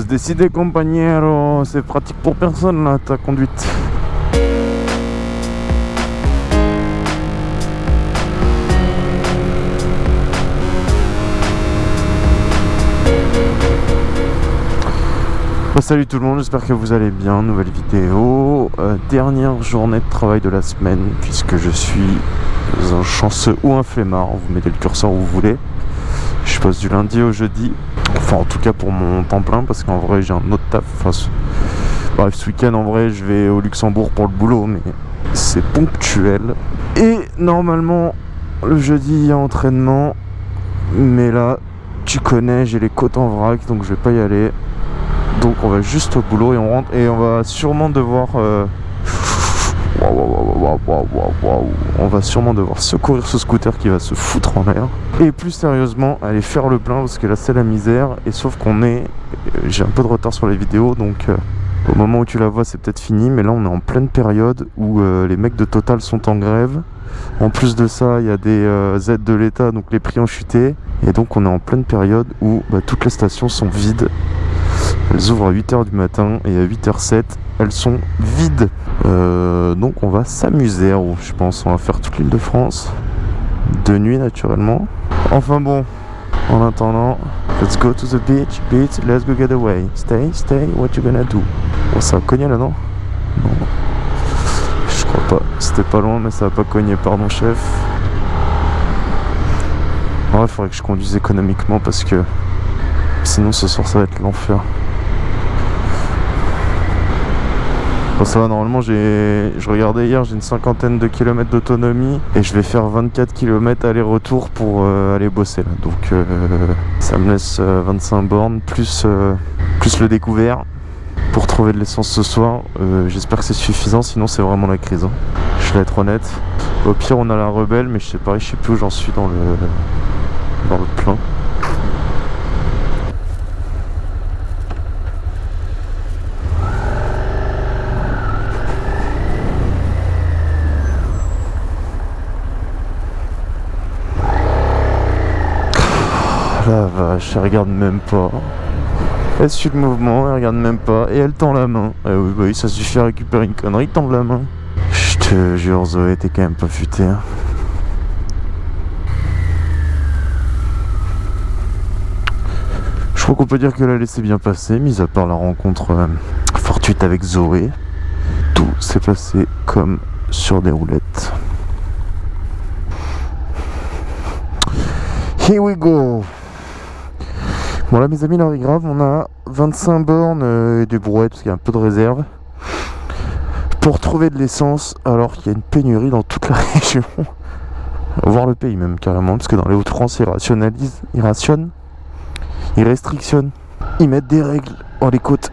Se décider, compagnero. C'est pratique pour personne, là, ta conduite. Bah, salut tout le monde, j'espère que vous allez bien. Nouvelle vidéo, euh, dernière journée de travail de la semaine, puisque je suis un chanceux ou un flemmard. Vous mettez le curseur où vous voulez. Je passe du lundi au jeudi. Enfin, en tout cas pour mon temps plein, parce qu'en vrai, j'ai un autre taf. Enfin, ce... Bref, ce week-end, en vrai, je vais au Luxembourg pour le boulot, mais c'est ponctuel. Et normalement, le jeudi, il y a entraînement. Mais là, tu connais, j'ai les côtes en vrac, donc je vais pas y aller. Donc on va juste au boulot et on rentre et on va sûrement devoir euh, on va sûrement devoir secourir ce scooter qui va se foutre en l'air. Et plus sérieusement aller faire le plein parce que là c'est la misère. Et sauf qu'on est euh, j'ai un peu de retard sur les vidéos donc euh, au moment où tu la vois c'est peut-être fini. Mais là on est en pleine période où les mecs de Total sont en grève. En plus de ça il y a des aides de l'état donc les prix ont chuté. Et donc on est en pleine période où bah, toutes les stations sont vides elles ouvrent à 8h du matin et à 8h07, elles sont vides. Euh, donc on va s'amuser, je pense. On va faire toute l'île de France. De nuit naturellement. Enfin bon, en attendant, let's go to the beach, beach, let's go get away. Stay, stay, what you gonna do? Ça a cogné là, non? Non. Je crois pas. C'était pas loin, mais ça a pas cogné, pardon, chef. Ouais, il faudrait que je conduise économiquement parce que sinon ce soir ça va être l'enfer. Bon, ça va, normalement, je regardais hier, j'ai une cinquantaine de kilomètres d'autonomie et je vais faire 24 km aller-retour pour euh, aller bosser là. Donc euh, ça me laisse 25 euh, bornes plus, plus le découvert pour trouver de l'essence ce soir. J'espère que c'est suffisant, sinon c'est vraiment la crise. Hein. Je vais être honnête. Au pire, on a la rebelle, mais je sais pas, je sais plus où j'en suis dans le, dans le plein. la vache, elle regarde même pas. Elle suit le mouvement, elle regarde même pas. Et elle tend la main. Eh oui, bah ça suffit à récupérer une connerie, tend la main. Je te jure, Zoé, t'es quand même pas futé. Hein. Je crois qu'on peut dire que la laissé bien passer, mis à part la rencontre euh, fortuite avec Zoé. Tout s'est passé comme sur des roulettes. Here we go Bon là mes amis, là grave, on a 25 bornes euh, et des brouettes parce qu'il y a un peu de réserve pour trouver de l'essence alors qu'il y a une pénurie dans toute la région, voire le pays même carrément, parce que dans les Hauts-de-France ils rationalisent, ils rationnent, ils restrictionnent, ils mettent des règles dans les côtes.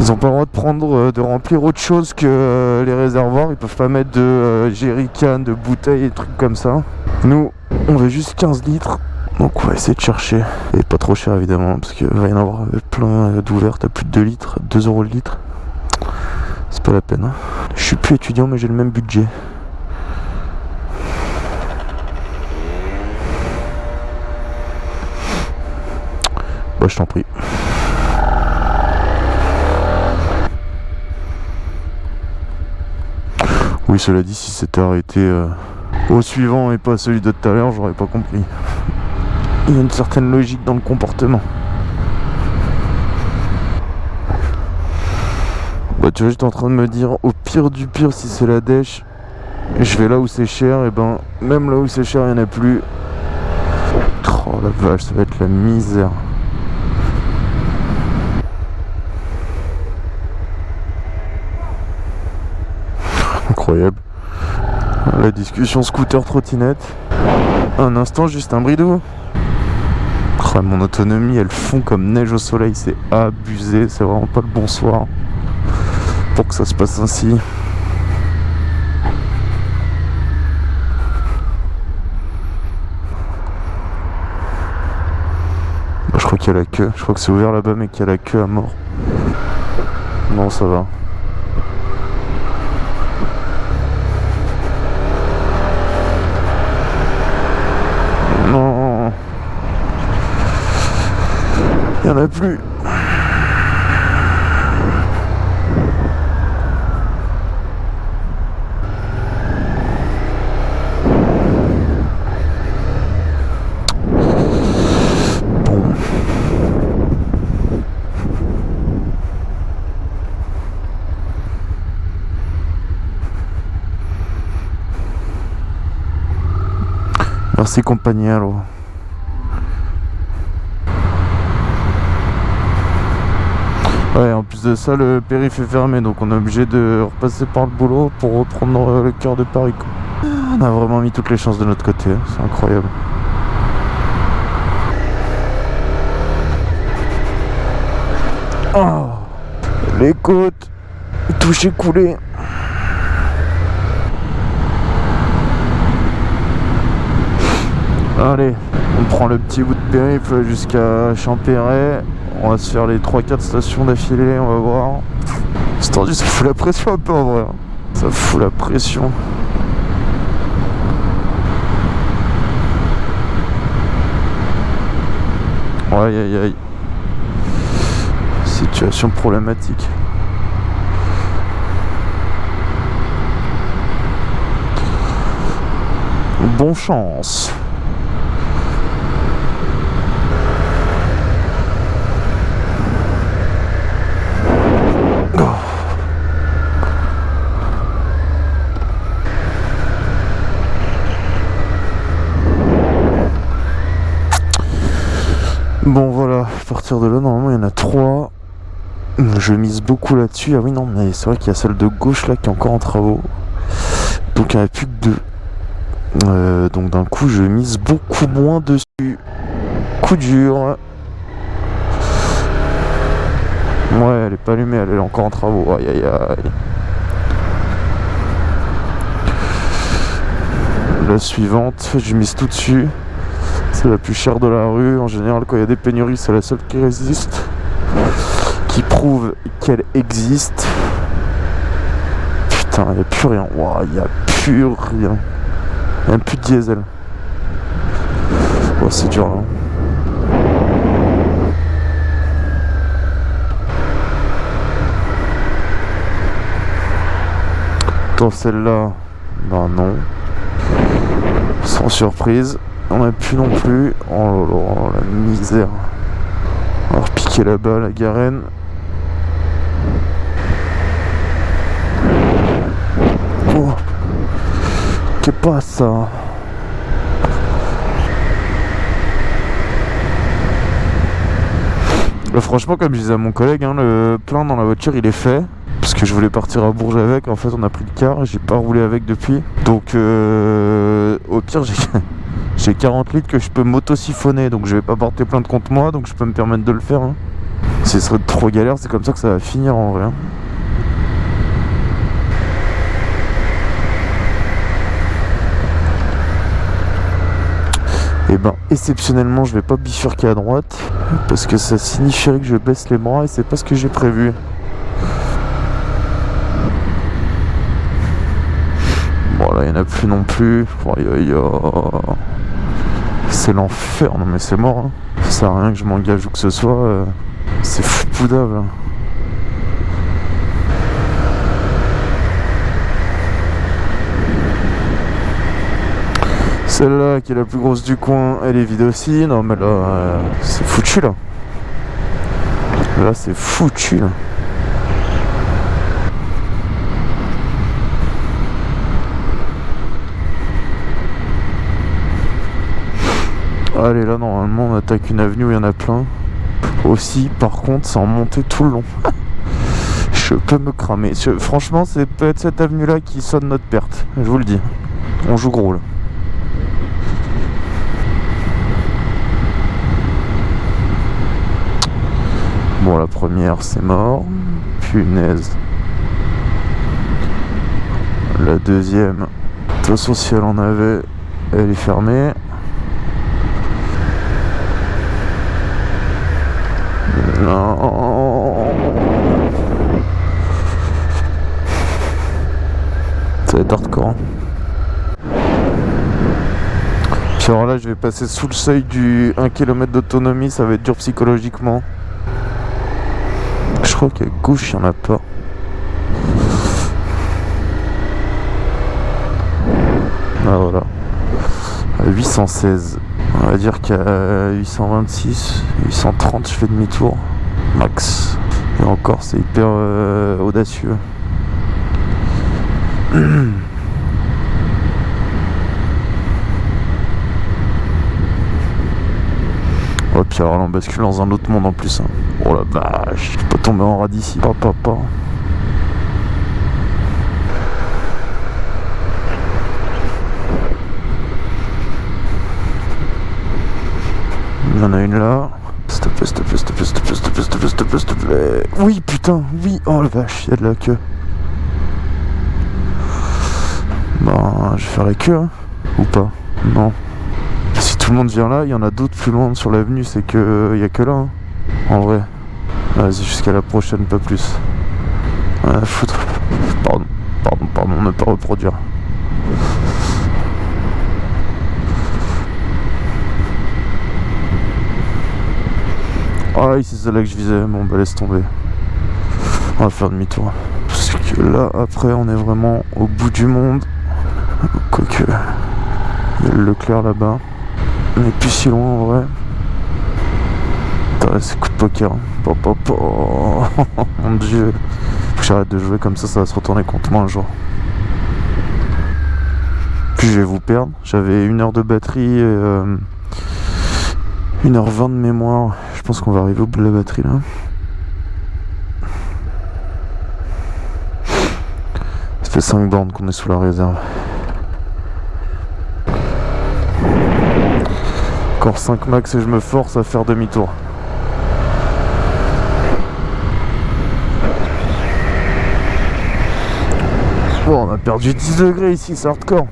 Ils n'ont pas le droit de prendre, euh, de remplir autre chose que euh, les réservoirs. Ils peuvent pas mettre de jerrycan, de bouteilles et trucs comme ça. Nous, on veut juste 15 litres. Donc on va essayer de chercher. Et pas trop cher évidemment, parce qu'il va y en avoir plein d'ouvertes à plus de 2 litres, 2 euros le litre. C'est pas la peine. Hein. Je suis plus étudiant mais j'ai le même budget. Bah je t'en prie. Oui cela dit si c'était arrêté euh, au suivant et pas celui de tout à l'heure j'aurais pas compris il y a une certaine logique dans le comportement. Bah tu vois j'étais en train de me dire au pire du pire si c'est la dèche je vais là où c'est cher et ben même là où c'est cher il n'y en a plus. Oh la vache ça va être la misère. Incroyable. La discussion scooter trottinette. Un instant juste un bridou mon autonomie, elle fond comme neige au soleil, c'est abusé, c'est vraiment pas le bonsoir pour que ça se passe ainsi. Je crois qu'il y a la queue, je crois que c'est ouvert là-bas mais qu'il y a la queue à mort. Non, ça va. Il n'y en a plus. Merci compagnero. Ouais, en plus de ça, le périph' est fermé, donc on est obligé de repasser par le boulot pour reprendre le cœur de Paris. On a vraiment mis toutes les chances de notre côté, hein. c'est incroyable. Oh, les côtes, touché coulé. Allez, on prend le petit bout de périple jusqu'à Champéret. On va se faire les 3-4 stations d'affilée, on va voir. C'est tendu, ça fout la pression un peu en vrai. Hein. Ça fout la pression. Aïe aïe aïe. Situation problématique. Bon chance. Bon voilà, à partir de là, normalement il y en a trois. Je mise beaucoup là-dessus. Ah oui non, mais c'est vrai qu'il y a celle de gauche là qui est encore en travaux. Donc il n'y en a plus que deux. Euh, donc d'un coup je mise beaucoup moins dessus. Coup dur. Ouais, elle est pas allumée, elle est encore en travaux. Aïe aïe aïe. La suivante, je mise tout dessus. C'est la plus chère de la rue. En général, quand il y a des pénuries, c'est la seule qui résiste. Qui prouve qu'elle existe. Putain, il n'y a plus rien. Il n'y a plus rien. Il n'y a plus de diesel. C'est dur là. Dans celle-là, bah non. Sans surprise. On a plus non plus. Oh la misère. On va repiquer là-bas la garenne. Oh Qu'est pas ça franchement, comme je disais à mon collègue, hein, le plein dans la voiture il est fait. Parce que je voulais partir à Bourges avec. En fait, on a pris le car. J'ai pas roulé avec depuis. Donc, euh, au pire, j'ai. J'ai 40 litres que je peux m'auto-siphonner, donc je vais pas porter plein de contre moi, donc je peux me permettre de le faire. Hein. Ce serait trop galère, c'est comme ça que ça va finir en vrai. Hein. Et eh ben exceptionnellement je vais pas bifurquer à droite parce que ça signifierait que je baisse les bras et c'est pas ce que j'ai prévu. Bon là il n'y en a plus non plus. C'est l'enfer, non mais c'est mort. Hein. Ça sert à rien que je m'engage ou que ce soit. Euh, c'est foupoudable. Celle-là qui est la plus grosse du coin, elle est vide aussi. Non mais là, euh, c'est foutu là. Là c'est foutu là. Allez là normalement on attaque une avenue où il y en a plein. Aussi par contre c'est en montée tout le long. je peux me cramer. franchement c'est peut-être cette avenue là qui sonne notre perte. Je vous le dis. On joue gros là. Bon la première c'est mort. Punaise. La deuxième, de toute façon si elle en avait, elle est fermée. Non. Ça va être hardcore. Hein. Alors là, je vais passer sous le seuil du 1 km d'autonomie, ça va être dur psychologiquement. Je crois qu'à gauche, il n'y en a pas. Ah voilà. À 816 on va dire qu'à 826 830 je fais demi-tour max et encore c'est hyper euh, audacieux Oh puis alors là on bascule dans un autre monde en plus hein. Oh la vache, je peux tomber en rade ici. Papa, papa. En a une là. S'il te plaît, s'il te plaît, s'il te plaît, s'il te plaît, s'il te plaît, s'il te plaît, s'il te plaît, s'il te plaît. Oui, putain, oui. Oh la vache, il y a de la queue. Bah, je vais faire la queue, hein. Ou pas Non. Si tout le monde vient là, il y en a d'autres plus loin sur l'avenue, c'est que il y a que là. hein. En vrai. Vas-y, jusqu'à la prochaine, pas plus. Ouais, foutre. Pardon, pardon, pardon, ne pas reproduire. Ah oui, c'est celle-là que je visais. Bon, bah laisse tomber. On va faire demi-tour. Parce que là, après, on est vraiment au bout du monde. Quoique. Il y a le Leclerc là-bas. On est plus si loin en vrai. Putain, c'est coup de poker. pa. Mon dieu. Faut que j'arrête de jouer comme ça, ça va se retourner contre moi un jour. Puis je vais vous perdre. J'avais une heure de batterie et euh, 1h20 de mémoire. Je pense qu'on va arriver au bout de la batterie là. Ça fait 5 bornes qu'on est sous la réserve. Encore 5 max et je me force à faire demi-tour. Bon, on a perdu 10 degrés ici, c'est hardcore.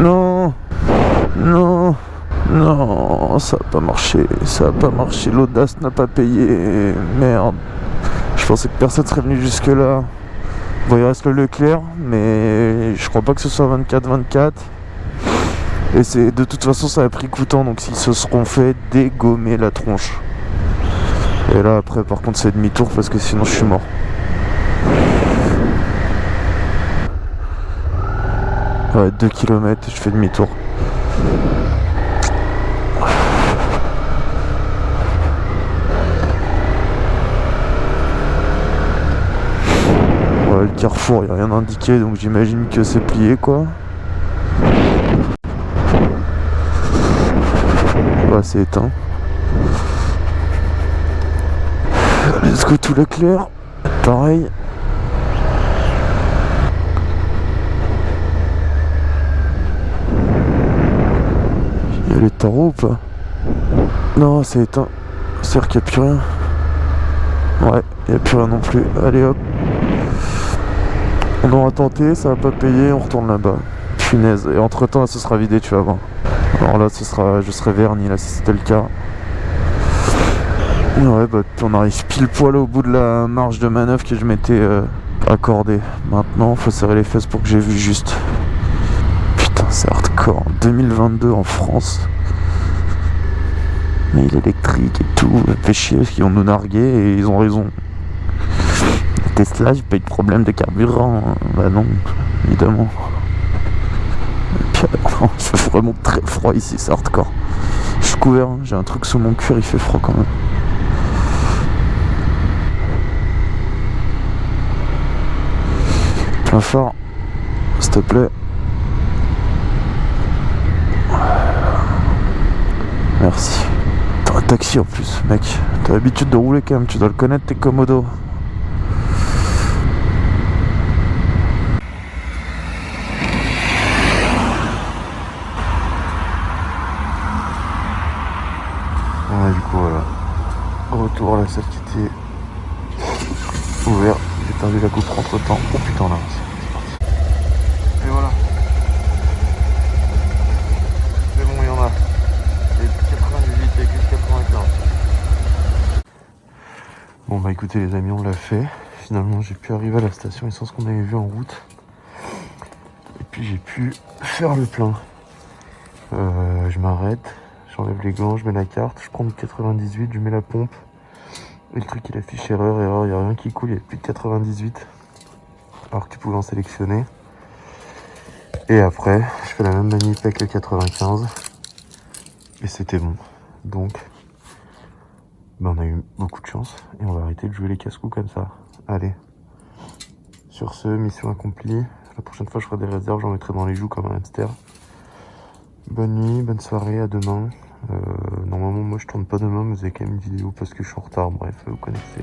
Non, non, non, ça a pas marché, ça a pas marché, l'audace n'a pas payé, merde. Je pensais que personne serait venu jusque là. Bon, il reste le Leclerc, mais je crois pas que ce soit 24-24. Et c'est de toute façon, ça a pris coûtant, donc s'ils se seront fait dégommer la tronche. Et là, après, par contre, c'est demi-tour parce que sinon, je suis mort. Ouais, 2 km je fais demi-tour. Carrefour, il a rien indiqué, donc j'imagine que c'est plié quoi. Ouais, c'est éteint. Let's go tout Leclerc. Pareil. Il y a les tarots ou pas? Non, c'est éteint. C'est-à-dire qu'il n'y a plus rien. Ouais, il n'y a plus rien non plus. Allez hop. On aura tenté, ça va pas payer, on retourne là-bas. Punaise. Et entre temps, ça sera vidé, tu vas voir. Alors là, ce sera, je serai verni là si c'était le cas. Ouais, bah on arrive pile poil au bout de la marge de manœuvre que je m'étais euh, accordé. Maintenant, faut serrer les fesses pour que j'ai vu juste. Putain, c'est hardcore. 2022 en France. Mais il est électrique et tout. Fait chier parce qu'ils vont nous narguer et ils ont raison. Tesla, j'ai pas eu de problème de carburant. hein. Bah non, évidemment. Et puis, vraiment très froid ici, c'est hardcore. Je suis couvert, hein. j'ai un truc sous mon cuir, il fait froid quand même. Plein fort, s'il te plaît. Merci. T'as un taxi en plus, mec. T'as l'habitude de rouler quand même, tu dois le connaître, t'es commodo. Ouais, du coup, voilà. Retour à la salle qui était ouverte. J'ai perdu la coupe entre temps. Oh putain, là, c'est parti. Et voilà. C'est bon, il y en a. Il y a plus 98, il y a que 95. Bon, bah écoutez, les amis, on l'a fait. Finalement, j'ai pu arriver à la station essence qu'on avait vu en route. Et puis, j'ai pu faire le plein. Euh, je m'arrête, j'enlève les gants, je mets la carte, je prends le 98, je mets la pompe. Le truc il affiche erreur, erreur, il n'y a rien qui coule, il n'y a plus de 98. Alors que tu pouvais en sélectionner. Et après, je fais la même manip avec le 95. Et c'était bon. Donc, ben, on a eu beaucoup de chance. Et on va arrêter de jouer les casse-coups comme ça. Allez. Sur ce, mission accomplie. La prochaine fois, je ferai des réserves, j'en mettrai dans les joues comme un hamster. Bonne nuit, bonne soirée, à demain. Euh, normalement, moi, je tourne pas demain, mais avez quand même une vidéo parce que je suis en retard. Bref, vous connaissez.